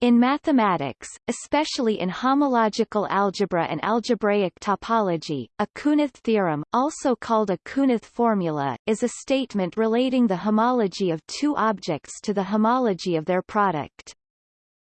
In mathematics, especially in homological algebra and algebraic topology, a Kunneth theorem, also called a Kunneth formula, is a statement relating the homology of two objects to the homology of their product.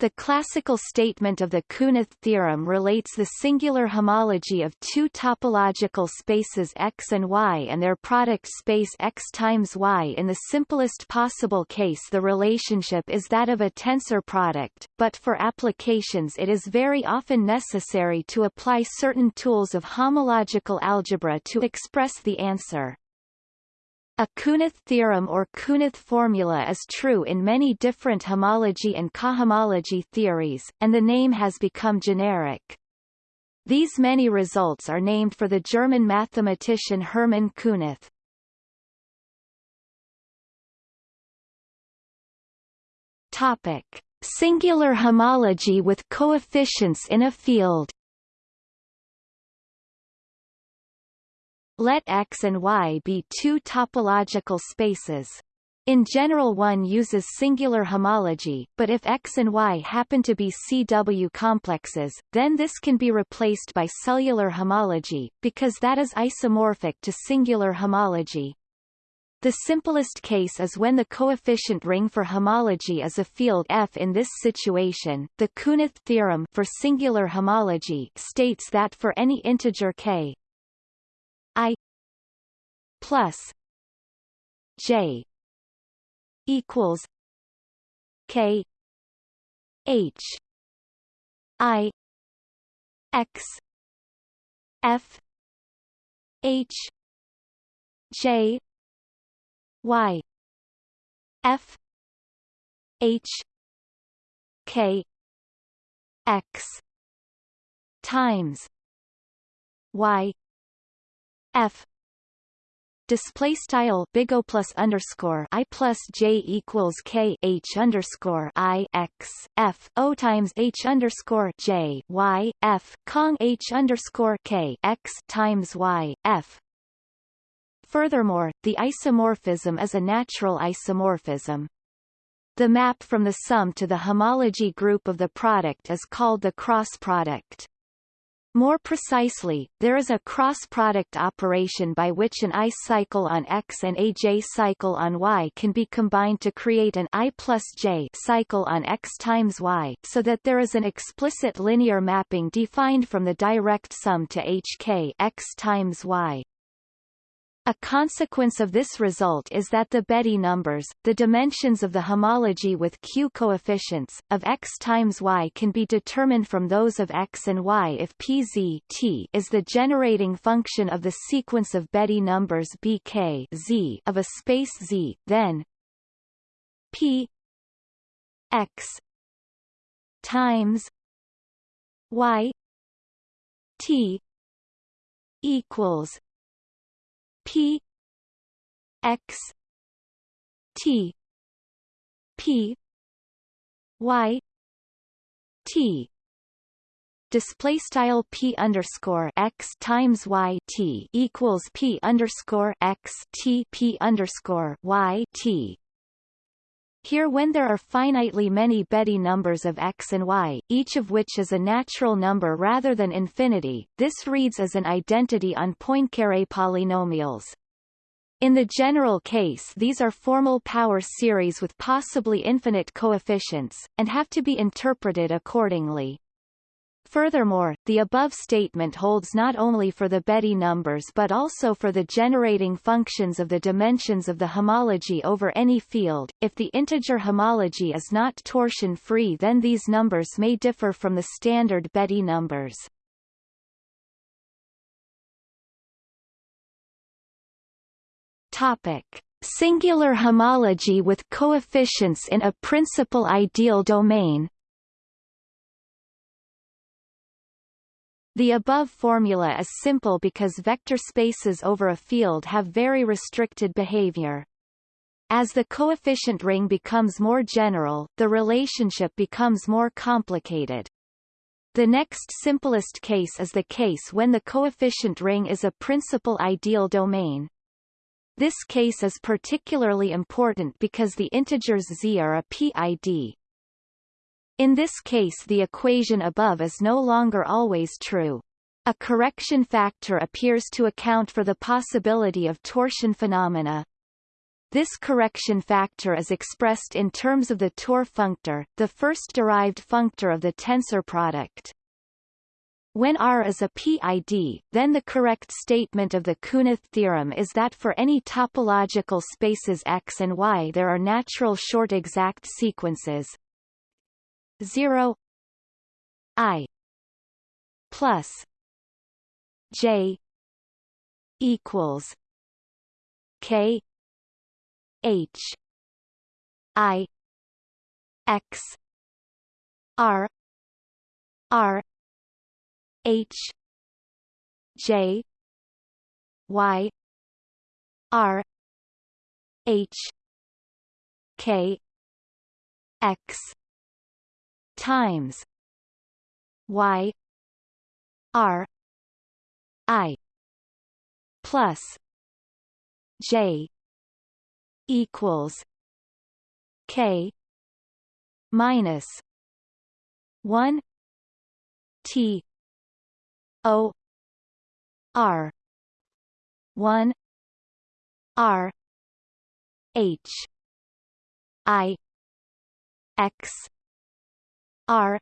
The classical statement of the Kunneth theorem relates the singular homology of two topological spaces X and Y and their product space X times Y. In the simplest possible case the relationship is that of a tensor product, but for applications it is very often necessary to apply certain tools of homological algebra to express the answer. A Kunneth theorem or Kunneth formula is true in many different homology and cohomology theories, and the name has become generic. These many results are named for the German mathematician Hermann Kunneth. Topic: Singular homology with coefficients in a field. Let X and Y be two topological spaces. In general one uses singular homology, but if X and Y happen to be CW complexes, then this can be replaced by cellular homology, because that is isomorphic to singular homology. The simplest case is when the coefficient ring for homology is a field F. In this situation, the Kunneth theorem for singular homology states that for any integer k I plus J equals K H I X F H J Y F H K X times Y F display style big O plus underscore I plus J equals K H underscore I X F O times H underscore J Y F Kong H underscore K X times Y F Furthermore, the isomorphism is a natural isomorphism. The map from the sum to the homology group of the product is called the cross product. More precisely, there is a cross-product operation by which an I cycle on X and a J cycle on Y can be combined to create an I plus J cycle on X times Y, so that there is an explicit linear mapping defined from the direct sum to HK X times Y. A consequence of this result is that the Betti numbers, the dimensions of the homology with q coefficients, of x times y can be determined from those of x and y if pz t is the generating function of the sequence of Betti numbers bk z of a space Z, then p x times y t equals P X T P Y T display style p underscore x times y t equals p underscore x t p underscore y t. Here when there are finitely many Betti numbers of x and y, each of which is a natural number rather than infinity, this reads as an identity on Poincaré polynomials. In the general case these are formal power series with possibly infinite coefficients, and have to be interpreted accordingly. Furthermore, the above statement holds not only for the Betti numbers but also for the generating functions of the dimensions of the homology over any field. If the integer homology is not torsion-free then these numbers may differ from the standard Betti numbers. Topic. Singular homology with coefficients in a principal ideal domain The above formula is simple because vector spaces over a field have very restricted behavior. As the coefficient ring becomes more general, the relationship becomes more complicated. The next simplest case is the case when the coefficient ring is a principal ideal domain. This case is particularly important because the integers z are a PID, In this case the equation above is no longer always true. A correction factor appears to account for the possibility of torsion phenomena. This correction factor is expressed in terms of the Tor functor, the first derived functor of the tensor product. When R is a PID, then the correct statement of the Kunneth theorem is that for any topological spaces X and Y there are natural short exact sequences 0 I plus J equals K H I X R R H J Y R H K X times. Y. R. I. Plus. J. Equals. K. Minus. One. T. O. R. One. R. H. I. X R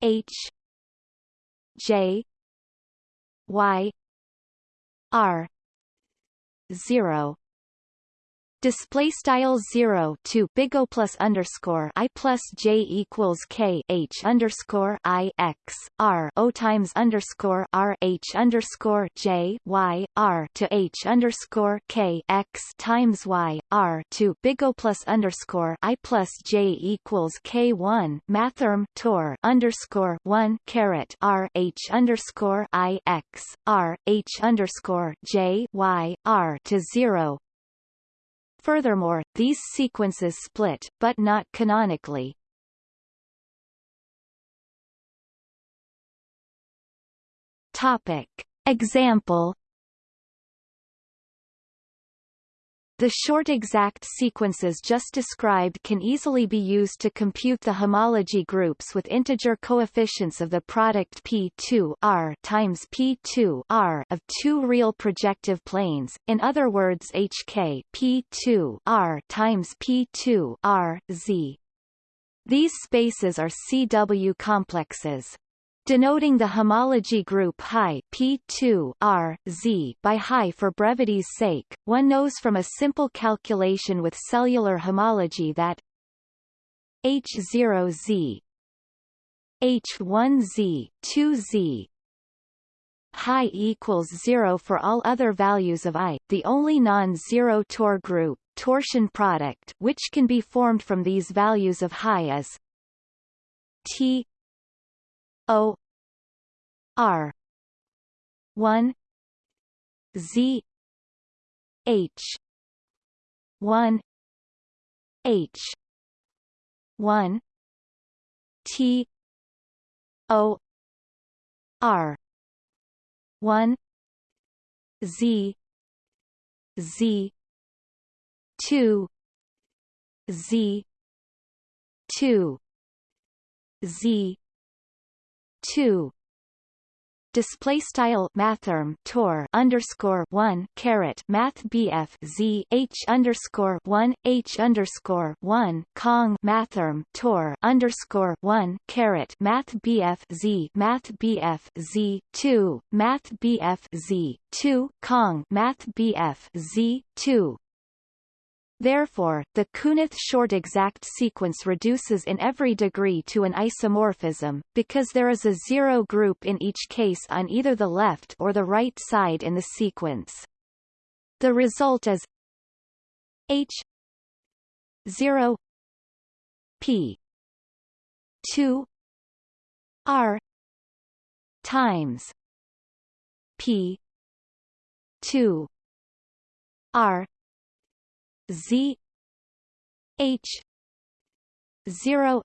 H J Y R zero display style 0 to big O plus underscore I plus J equals K H underscore I X R O times underscore R H underscore J Y R to H underscore K X times Y R to big O plus underscore I plus J equals K one mathrm Tor underscore one caret R H underscore I X R H underscore J Y R to zero Furthermore, these sequences split, but not canonically. Topic. Example The short exact sequences just described can easily be used to compute the homology groups with integer coefficients of the product P2 R times P2 R of two real projective planes, in other words HK P2 R times P2 R Z. These spaces are CW complexes denoting the homology group Hi P2 R Z by Hi for brevity's sake. One knows from a simple calculation with cellular homology that H0Z H1Z 2Z Hi equals 0 for all other values of i, the only non-zero Tor group, torsion product which can be formed from these values of Hi is T O R one Z H one H one T O R one Z Z two Z two Z two. Display style mathrm tor underscore one caret math bf z h underscore one h underscore one kong mathrm tor underscore one caret math bf z math bf z two math bf z two kong math bf z two Therefore, the Kunneth short exact sequence reduces in every degree to an isomorphism, because there is a zero group in each case on either the left or the right side in the sequence. The result is H 0 P 2 R times P 2 R Z H zero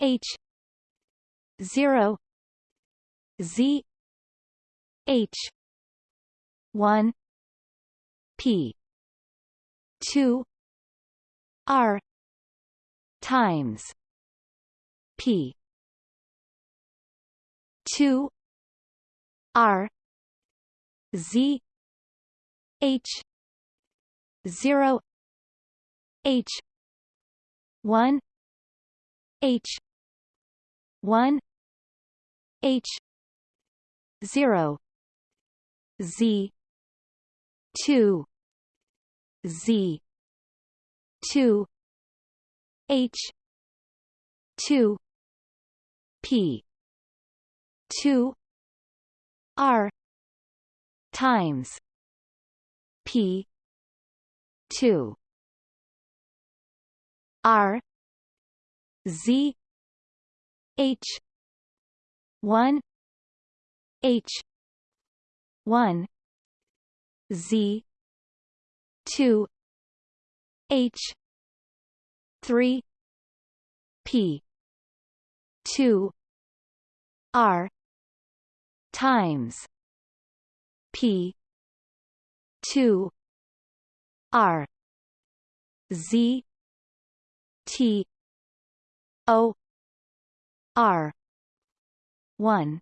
H zero Z H one P two R times P two R Z H zero H one H one H zero Z two Z two H two P two R times P two. R. Z. H. one. H. one. Z. two. H. three. P. two. R. times P. two R Z T O R one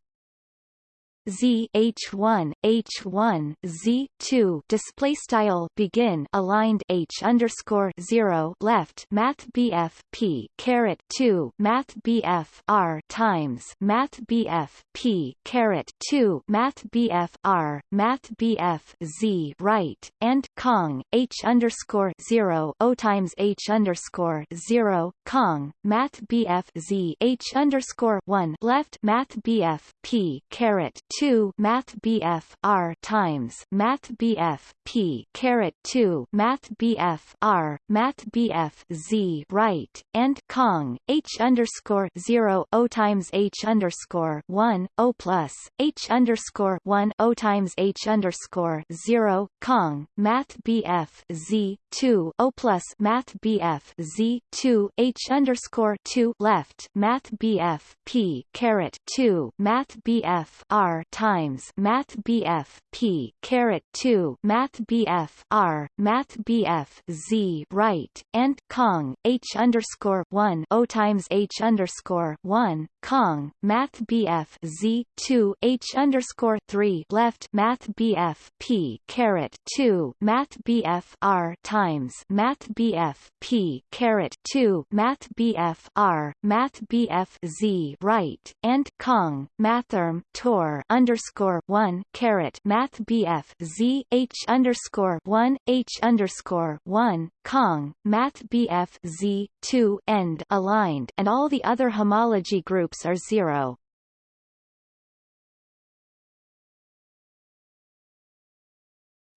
Z H one H one Z two display style begin aligned H underscore zero left Math BF P caret two Math BF R times Math BF P caret two Math BF R Math BF Z right and Kong H underscore zero O times H underscore zero Kong Math BF Z H underscore one left Math BF P caret 2 Math BF R times Math BF P caret 2 Math BF R Math BF Z right and Kong H underscore 0 O times H underscore 1 O plus H underscore 1 O times H underscore 0 Kong Math BF Z 2 O plus Math BF Z 2 H underscore 2 left Math BF P caret 2 Math BF R times Math BF P caret 2 Math BF R Math BF Z right and Kong H underscore 1 O times H underscore 1 Kong Math BF Z 2 H underscore 3 left Math BF P caret 2 Math BF R times Math BF P caret 2 Math BF R Math BF Z right and Kong Mathrm Tor underscore 1 caret Math BF Z H underscore 1 H underscore 1 Kong Math BF Z 2 end aligned and all the other homology groups are zero.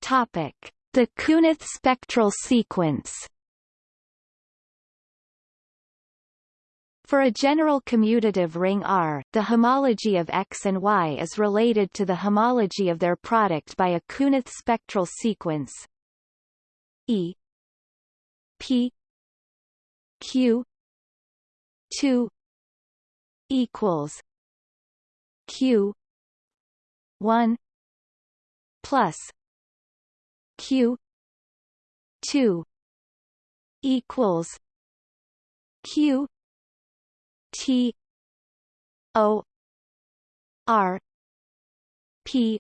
Topic: The Kunneth spectral sequence. For a general commutative ring R, the homology of X and Y is related to the homology of their product by a Kunneth spectral sequence E P Q 2 equals Q 1 plus Q 2 equals Q T O R P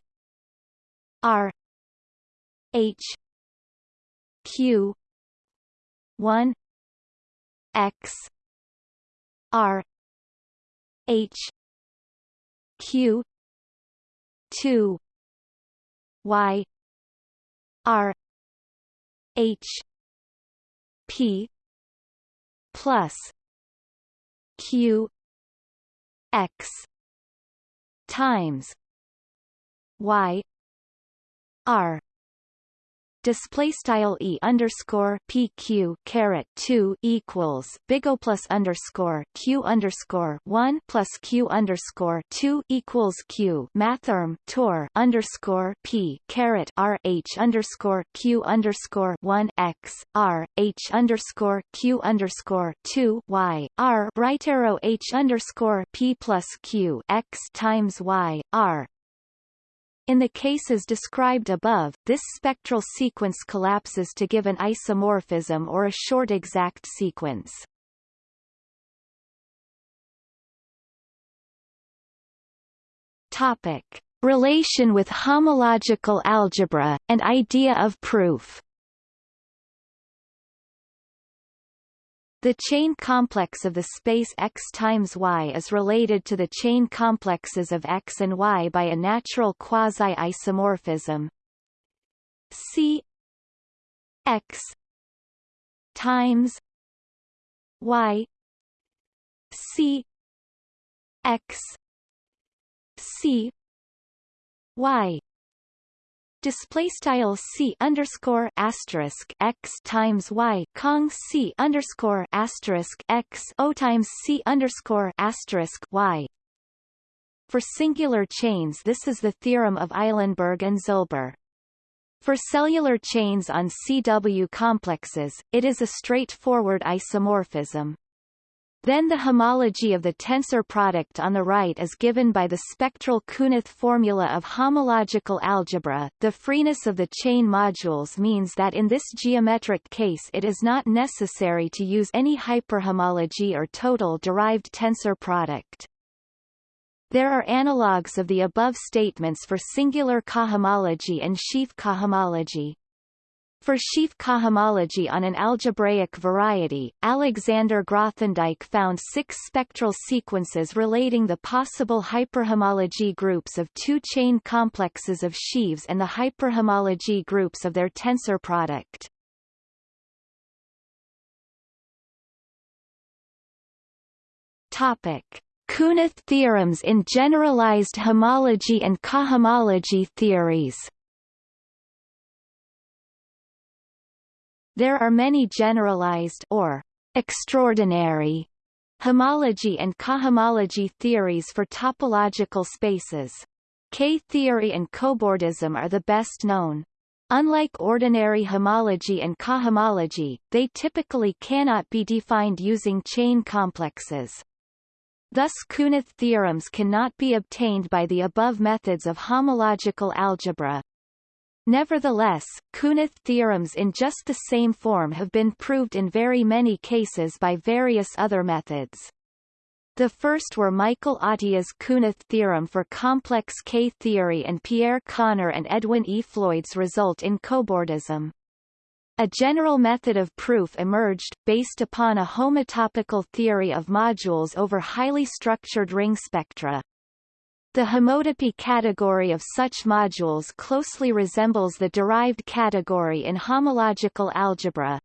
R H Q one X R H Q two Y R H P plus Q X times Y R display style e underscore pq caret 2 equals big O plus underscore q underscore 1 plus q underscore 2 equals q mathrm tor underscore p caret r h underscore q underscore 1 x r h underscore q underscore 2 y r right arrow h underscore p plus q x times y r in the cases described above, this spectral sequence collapses to give an isomorphism or a short exact sequence. Topic. Relation with homological algebra, and idea of proof The chain complex of the space X times Y is related to the chain complexes of X and Y by a natural quasi-isomorphism. C X times Y C X C Y display style c underscore asterisk x times y cong c underscore asterisk x o times c underscore asterisk y. For singular chains, this is the theorem of Eilenberg and Zilber. For cellular chains on CW complexes, it is a straightforward isomorphism. Then the homology of the tensor product on the right is given by the spectral Kunneth formula of homological algebra. The freeness of the chain modules means that in this geometric case it is not necessary to use any hyperhomology or total derived tensor product. There are analogues of the above statements for singular cohomology and sheaf cohomology. For sheaf cohomology on an algebraic variety, Alexander Grothendieck found six spectral sequences relating the possible hyperhomology groups of two chain complexes of sheaves and the hyperhomology groups of their tensor product. Topic. Kunneth theorems in generalized homology and cohomology theories There are many generalized or extraordinary homology and cohomology theories for topological spaces. K-theory and cobordism are the best known. Unlike ordinary homology and cohomology, they typically cannot be defined using chain complexes. Thus Kunneth theorems cannot be obtained by the above methods of homological algebra. Nevertheless, Kunneth theorems in just the same form have been proved in very many cases by various other methods. The first were Michael Atiyah's Kunneth theorem for complex K-theory and Pierre Conner and Edwin E. Floyd's result in cobordism. A general method of proof emerged, based upon a homotopical theory of modules over highly structured ring spectra. The homotopy category of such modules closely resembles the derived category in homological algebra.